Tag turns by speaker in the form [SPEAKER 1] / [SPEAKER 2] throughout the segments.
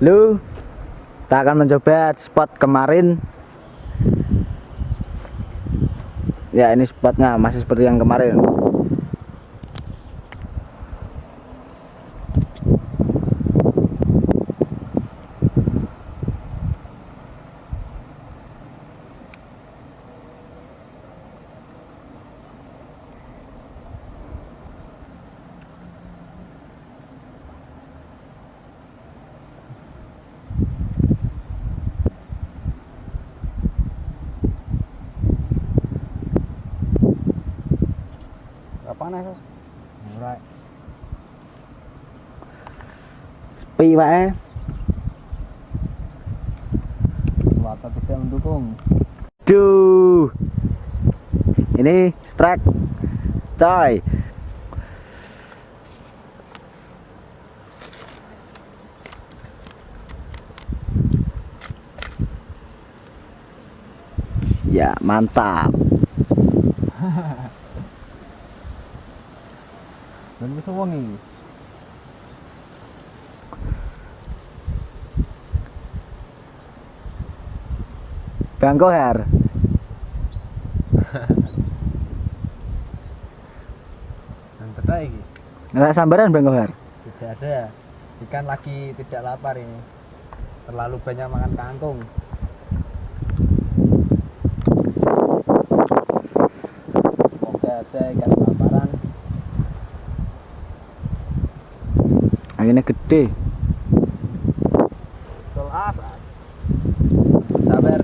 [SPEAKER 1] Lu kita akan mencoba spot kemarin. Ya ini spotnya masih seperti yang kemarin
[SPEAKER 2] panas
[SPEAKER 1] Ora. Sepi wae.
[SPEAKER 2] Wata tidak mendukung
[SPEAKER 1] Duh. Ini strike. Coy. Ya, mantap.
[SPEAKER 2] Dan bisa wangi.
[SPEAKER 1] Bang Kohar.
[SPEAKER 2] dan betul ini
[SPEAKER 1] Nggak sambaran Bang Kohar.
[SPEAKER 2] tidak ada. Ikan lagi tidak lapar ini. Terlalu banyak makan kangkung oke ada ikan laparan
[SPEAKER 1] Anginnya gede.
[SPEAKER 2] sabar.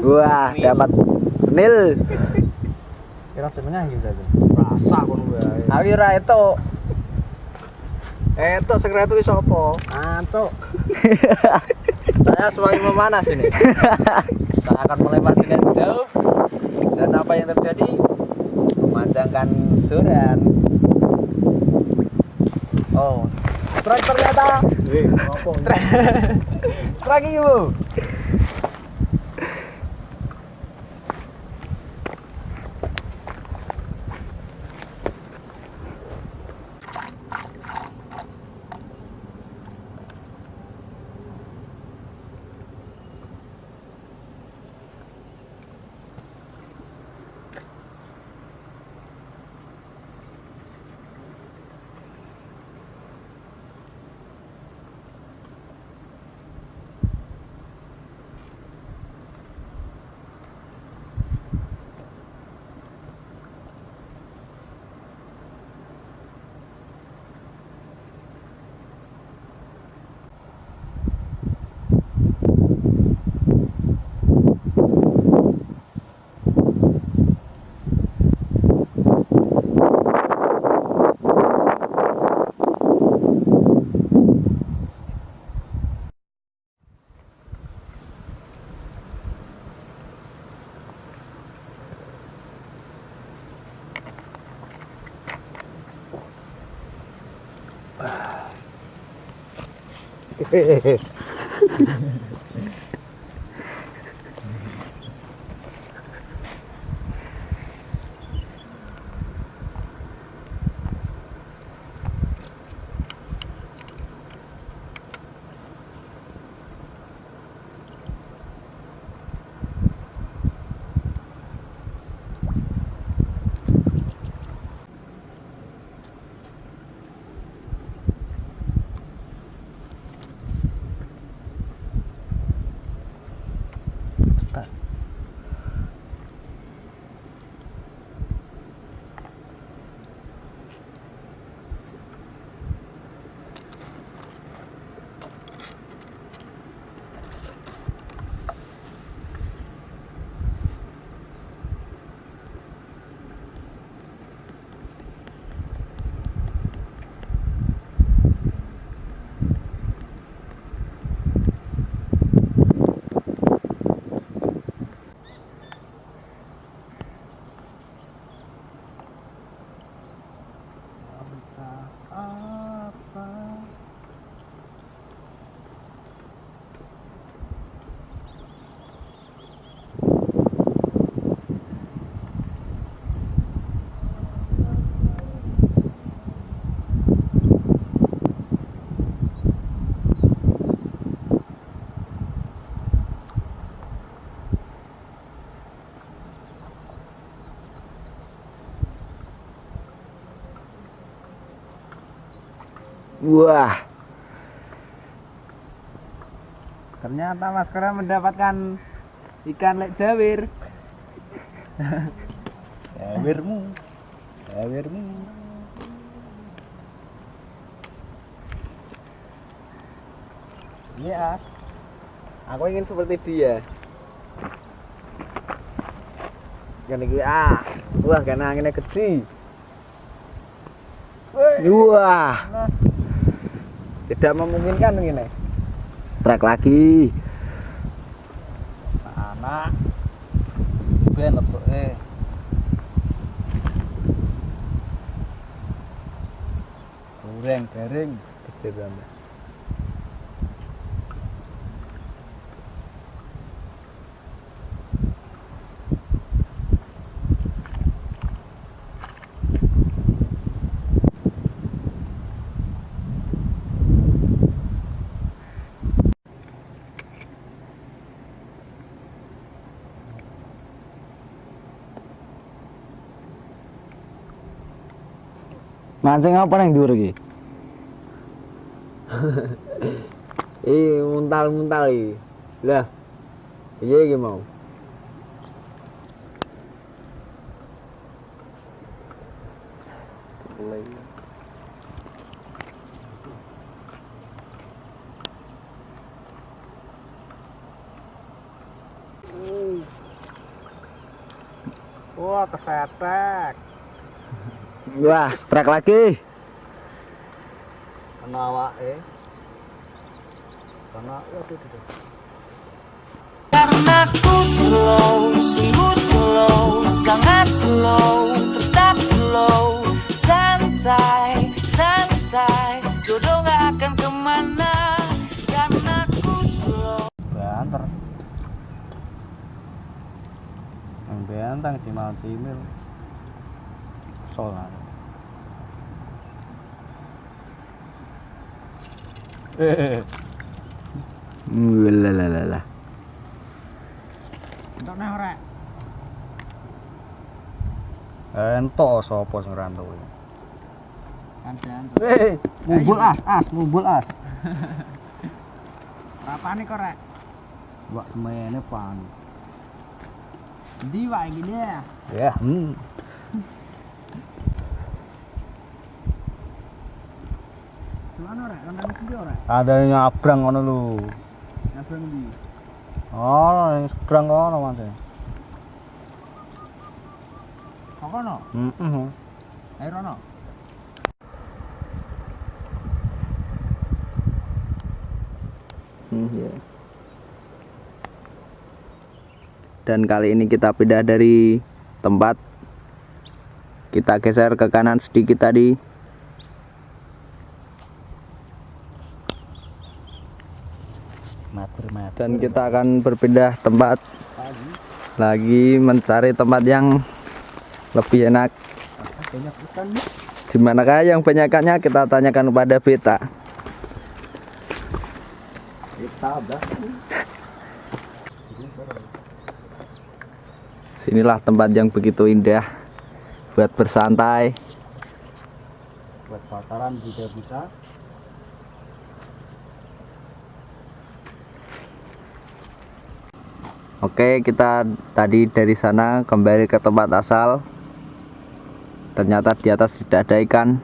[SPEAKER 1] Wah, dapat nil.
[SPEAKER 2] kira sebenarnya gitu tuh.
[SPEAKER 3] Rasa kono wae.
[SPEAKER 2] awi ra itu
[SPEAKER 3] Eh, itu sekret itu sapa?
[SPEAKER 2] antuk saya semakin memanas ini. Saya akan melempar dengan jauh. Dan apa yang terjadi? Memanjangkan joran oh. Strike ternyata.
[SPEAKER 3] Eh, apa?
[SPEAKER 2] strike strike bu 嘿嘿嘿，Wah,
[SPEAKER 3] Ternyata Mas Kera mendapatkan ikan lek jawir. Jawirmu. Jawirmu. Iya. Aku ingin seperti dia. Kan iki ah. Wah, kena anginnya gede.
[SPEAKER 2] wah,
[SPEAKER 3] Nah. Tidak memungkinkan ini.
[SPEAKER 2] strike lagi.
[SPEAKER 3] anak ben letuk eh goreng garing gede banget
[SPEAKER 2] Mancing apa nang dhuwur iki?
[SPEAKER 3] Ih, muntal-muntal iki. Lah. Iya iki mau. Wah, kesetek.
[SPEAKER 2] Wah, strike lagi.
[SPEAKER 3] Kena awake. Kena waduh waduh.
[SPEAKER 4] Karena ku slow, sungguh slow, sangat slow, tetap slow, santai, santai, jodoh gak akan ke mana, karena ku slow.
[SPEAKER 3] Banter. Yang bentang cimal cimil. Kesel Eh,
[SPEAKER 2] Walalalala.
[SPEAKER 3] entok nang ora. Entok sapa sing rantau iki? Kan Eh, mumbul as, as, mumbul as. Rapane kok rek? Wak semene pan.
[SPEAKER 1] Di wak iki dia.
[SPEAKER 3] Ya, hmm.
[SPEAKER 1] Gimana rek? Kandang iki ora?
[SPEAKER 3] Ada yang nyabrang ngono lho.
[SPEAKER 1] Nabang di.
[SPEAKER 3] Oh, yang seberang kono Mas.
[SPEAKER 1] Kok kono?
[SPEAKER 3] Heeh.
[SPEAKER 1] Air ono.
[SPEAKER 2] Hmm, ya. Dan kali ini kita pindah dari tempat kita geser ke kanan sedikit tadi. Dan kita akan berpindah tempat lagi mencari tempat yang lebih enak.
[SPEAKER 3] Di
[SPEAKER 2] manakah yang banyak ikannya kita tanyakan kepada Beta. Sinilah tempat yang begitu indah buat bersantai.
[SPEAKER 3] Buat bakaran juga bisa.
[SPEAKER 2] Oke, kita tadi dari sana kembali ke tempat asal. Ternyata di atas tidak ada ikan.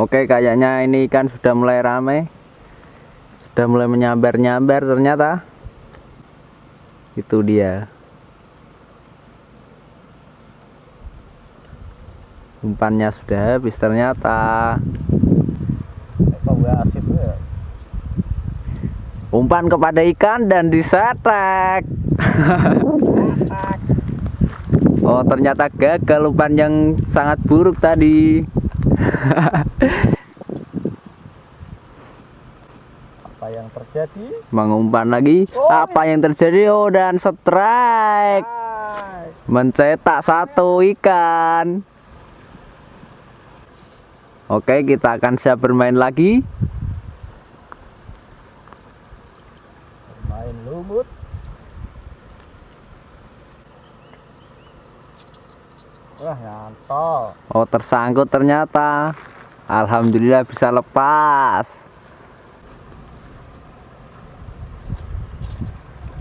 [SPEAKER 2] Oke, kayaknya ini ikan sudah mulai rame. Sudah mulai menyambar-nyambar ternyata. Itu dia. Umpannya sudah habis ternyata.
[SPEAKER 3] Ya?
[SPEAKER 2] umpan kepada ikan dan disetek oh ternyata gagal umpan yang sangat buruk tadi.
[SPEAKER 3] Apa yang terjadi?
[SPEAKER 2] mengumpan lagi? Apa yang terjadi? Oh dan strike. Mencetak satu ikan Oke, kita akan siap bermain lagi.
[SPEAKER 3] Bermain lumut.
[SPEAKER 1] Wah, nyantol.
[SPEAKER 2] Oh, tersangkut ternyata. Alhamdulillah bisa lepas.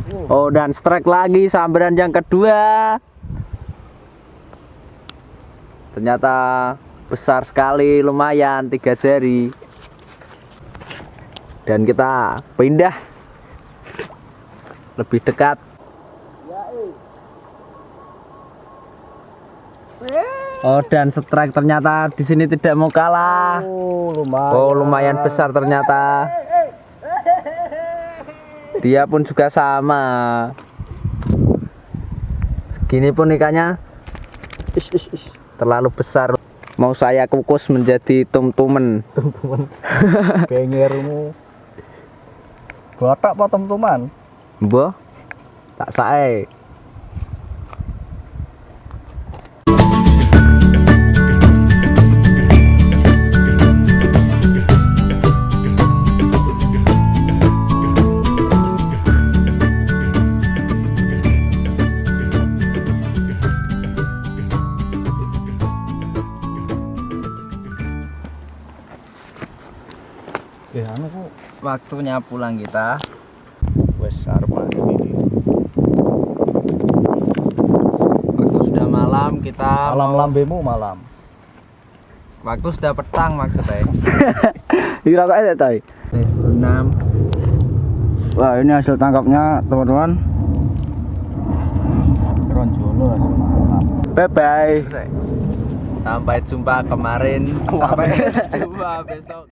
[SPEAKER 2] Uh. Oh, dan strike lagi sambaran yang kedua. Ternyata besar sekali lumayan tiga jari. Dan kita pindah. Lebih dekat. Oh dan strike ternyata di sini tidak mau kalah.
[SPEAKER 1] Oh, lumayan.
[SPEAKER 2] Oh lumayan besar ternyata. Dia pun juga sama. Segini pun ikannya. Terlalu besar Mau saya kukus menjadi tum-tumen
[SPEAKER 1] Gengermu. Batak apa teman-teman?
[SPEAKER 2] Mbah tak sae Waktunya pulang kita
[SPEAKER 1] wes arep ini.
[SPEAKER 2] Waktu sudah malam kita
[SPEAKER 1] Malam
[SPEAKER 2] mau-
[SPEAKER 1] lambemu malam.
[SPEAKER 2] Waktu sudah petang maksudnya
[SPEAKER 1] Kira kok ada tay?
[SPEAKER 2] 6
[SPEAKER 1] Wah, ini hasil tangkapnya, teman-teman. Ronjolo. Bye bye.
[SPEAKER 2] Sampai jumpa kemarin Sampai jumpa besok